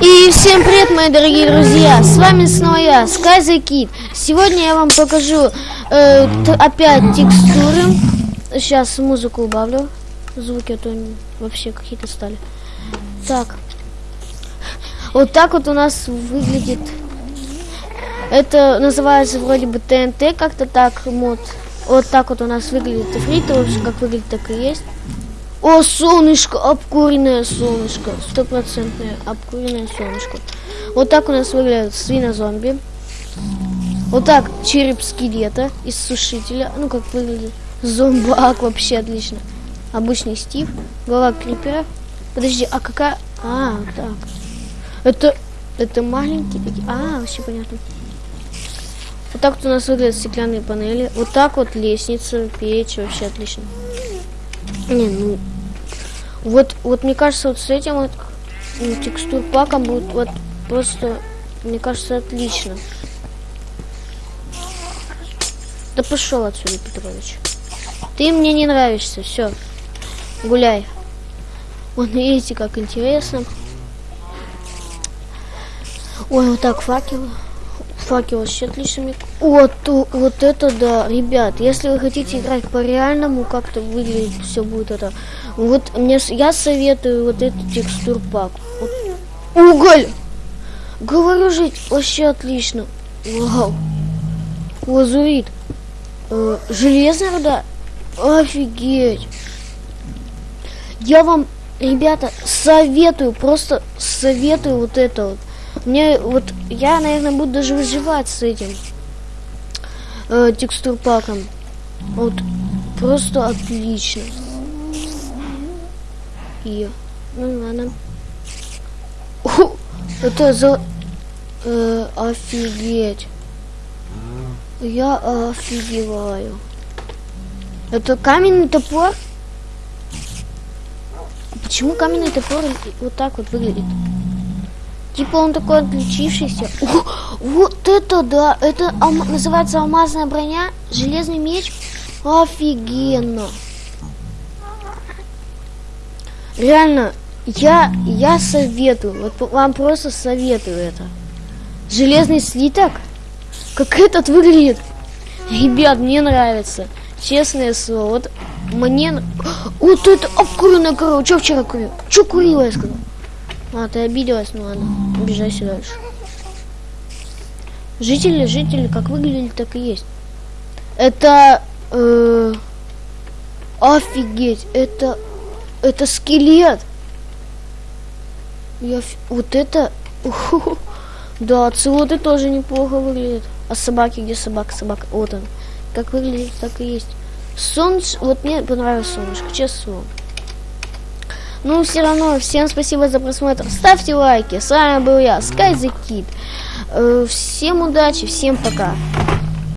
И всем привет, мои дорогие друзья! С вами снова я, Sky the Kid. Сегодня я вам покажу э, опять текстуры. Сейчас музыку убавлю. Звуки, а то вообще какие-то стали. Так. Вот так вот у нас выглядит. Это называется вроде бы ТНТ, как-то так мод. Вот так вот у нас выглядит ифрит, вообще как выглядит, так и есть. О, солнышко, обкуренное солнышко. Стопроцентное обкуренное солнышко. Вот так у нас выглядит свинозомби. Вот так череп скелета из сушителя. Ну, как выглядит. Зомбак вообще отлично. Обычный Стив. Голова крипера. Подожди, а какая... А, так. Это... Это маленькие такие... А, вообще понятно. Вот так вот у нас выглядят стеклянные панели. Вот так вот лестница, печь. Вообще отлично. Не, ну... Вот, вот мне кажется, вот с этим вот текстур паком будет вот просто, мне кажется, отлично. Да пошел отсюда, Петрович. Ты мне не нравишься, все. Гуляй. Вон, видите, как интересно. Ой, вот так факел. Факел вообще отлично. Вот, вот это да, ребят, если вы хотите играть по реальному, как-то выглядит все будет это. Вот мне я советую вот этот текстур пак. Вот. Уголь! Говорю же, вообще отлично. Вау. Лазурит. Э, железная руда. Офигеть. Я вам, ребята, советую, просто советую вот это вот. Мне вот, я, наверное, буду даже выживать с этим э, текстур паком. Вот, просто отлично. И, ну ладно. О, это за... Э, офигеть. Я офигеваю. Это каменный топор? Почему каменный топор вот так вот выглядит? Типа он такой отличившийся. О, вот это да! Это алма называется алмазная броня, железный меч. Офигенно! Реально, я, я советую, вот вам просто советую это. Железный слиток? Как этот выглядит? Ребят, мне нравится. Честное слово. Вот мне... Вот это обкуренная корова. Че вчера курил? Че курила, я сказал? А, ты обиделась? Ну ладно, обижайся дальше. Жители, жители, как выглядели, так и есть. Это... Э, офигеть, это... Это скелет. Я... Вот это... Да, целоты тоже неплохо выглядят. А собаки, где собака? Собака, вот он. Как выглядит, так и есть. Солнце, вот мне понравилось солнышко, честно. Ну, все равно, всем спасибо за просмотр. Ставьте лайки. С вами был я, Sky the. Э, всем удачи, всем пока.